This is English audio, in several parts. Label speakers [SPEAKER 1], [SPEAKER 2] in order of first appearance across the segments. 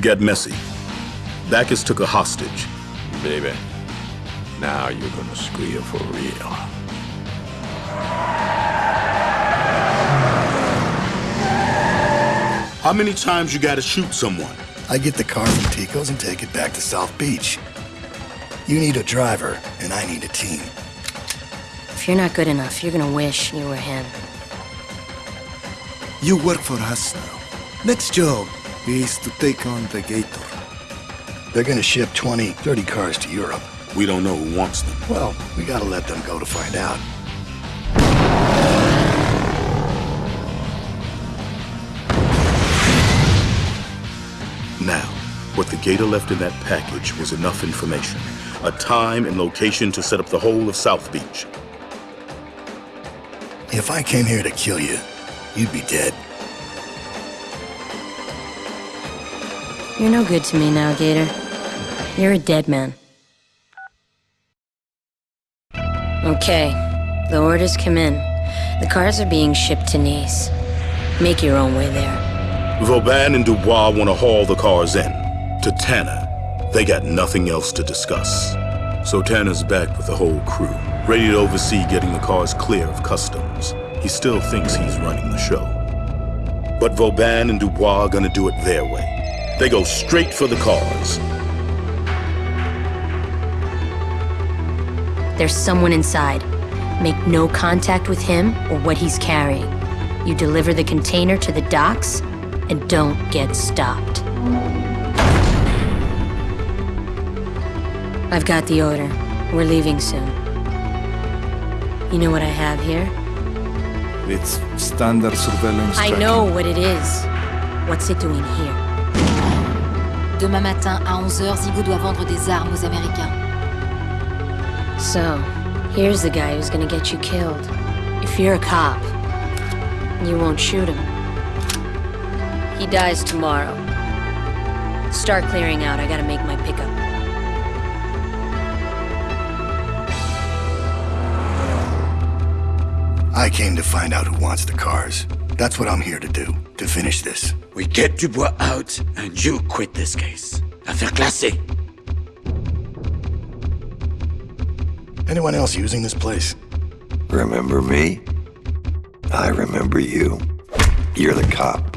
[SPEAKER 1] It got messy. Baccus took a hostage.
[SPEAKER 2] Baby, now you're gonna squeal for real.
[SPEAKER 1] How many times you gotta shoot someone?
[SPEAKER 3] I get the car from Tico's and take it back to South Beach. You need a driver, and I need a team.
[SPEAKER 4] If you're not good enough, you're gonna wish you were him.
[SPEAKER 5] You work for us now. Next job is to take on the Gator.
[SPEAKER 3] They're gonna ship 20, 30 cars to Europe.
[SPEAKER 1] We don't know who wants them.
[SPEAKER 3] Well, we gotta let them go to find out.
[SPEAKER 1] Now, what the Gator left in that package was enough information. A time and location to set up the whole of South Beach.
[SPEAKER 3] If I came here to kill you, you'd be dead.
[SPEAKER 4] You're no good to me now, Gator. You're a dead man. Okay, the orders come in. The cars are being shipped to Nice. Make your own way there.
[SPEAKER 1] Vauban and Dubois want to haul the cars in. To Tanner. They got nothing else to discuss. So Tanner's back with the whole crew, ready to oversee getting the cars clear of customs. He still thinks he's running the show. But Vauban and Dubois are gonna do it their way. They go straight for the cars.
[SPEAKER 4] There's someone inside. Make no contact with him or what he's carrying. You deliver the container to the docks, and don't get stopped. I've got the order. We're leaving soon. You know what I have here?
[SPEAKER 5] It's standard surveillance
[SPEAKER 4] I
[SPEAKER 5] tracking.
[SPEAKER 4] know what it is. What's it doing here?
[SPEAKER 6] Demain matin à 11h, Zigo doit vendre des armes aux Américains.
[SPEAKER 4] So, here's the guy who's gonna get you killed. If you're a cop, you won't shoot him. He dies tomorrow. Start clearing out. I gotta make my pickup.
[SPEAKER 3] I came to find out who wants the cars. That's what I'm here to do, to finish this.
[SPEAKER 7] We get Dubois out, and you quit this case. Affaire classée.
[SPEAKER 3] Anyone else using this place?
[SPEAKER 8] Remember me? I remember you. You're the cop,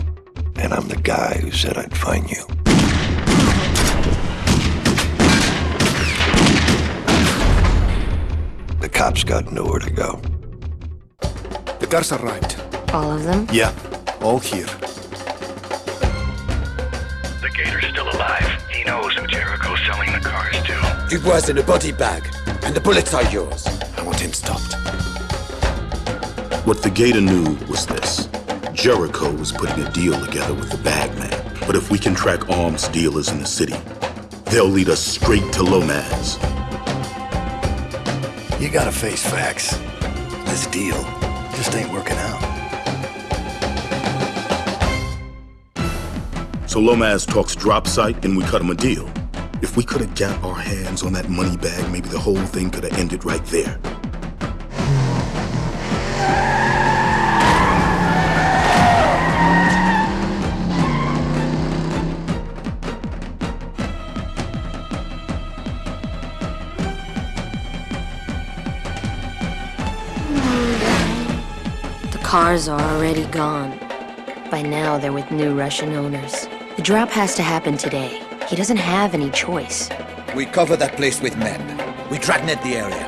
[SPEAKER 8] and I'm the guy who said I'd find you. The cops got nowhere to go.
[SPEAKER 5] The cars arrived.
[SPEAKER 4] All of them?
[SPEAKER 5] Yeah, all here.
[SPEAKER 9] The Gator's still alive. He knows who Jericho's selling the cars to.
[SPEAKER 7] Dubois in a body bag, and the bullets are yours.
[SPEAKER 5] I want him stopped.
[SPEAKER 1] What the Gator knew was this. Jericho was putting a deal together with the Bagman. But if we can track arms dealers in the city, they'll lead us straight to Lomaz.
[SPEAKER 3] You gotta face facts. This deal just ain't working out.
[SPEAKER 1] So Lomaz talks drop site and we cut him a deal. If we could have got our hands on that money bag, maybe the whole thing could have ended right there.
[SPEAKER 4] The cars are already gone. By now, they're with new Russian owners. The drop has to happen today. He doesn't have any choice.
[SPEAKER 7] We cover that place with men. We dragnet the area.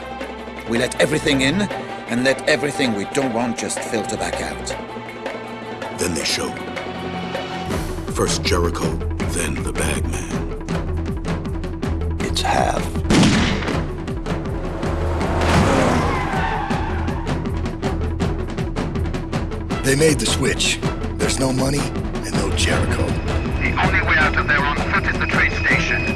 [SPEAKER 7] We let everything in, and let everything we don't want just filter back out.
[SPEAKER 1] Then they show. First Jericho, then the Bagman.
[SPEAKER 8] It's half.
[SPEAKER 3] They made the switch. There's no money and no Jericho.
[SPEAKER 9] The only way out of there on foot is the train station.